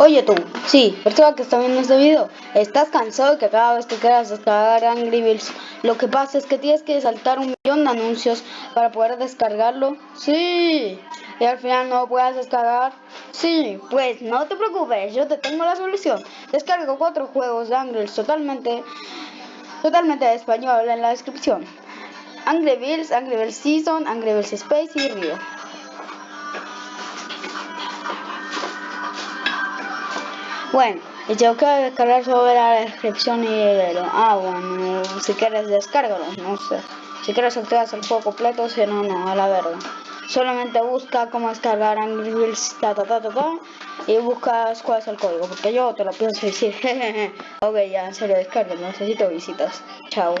Oye tú, sí, persona que está viendo este video, ¿estás cansado de que cada vez que quieras descargar Angry Birds, lo que pasa es que tienes que saltar un millón de anuncios para poder descargarlo? Sí, y al final no puedas descargar. Sí, pues no te preocupes, yo te tengo la solución. Descargo cuatro juegos de Angry Birds totalmente, totalmente de español en la descripción. Angry Birds, Angry Birds Season, Angry Birds Space y Rio. Bueno, y tengo que descargar sobre la descripción y el... Ah, bueno, si quieres descárgalo, no sé. Si quieres activas el juego completo, si no, no, a la verga. Solamente busca cómo descargar Angry Birds, ta, ta, ta, ta, ta, y buscas cuál es el código, porque yo te lo pienso decir. ok, ya, en serio, descarga, necesito visitas. Chao.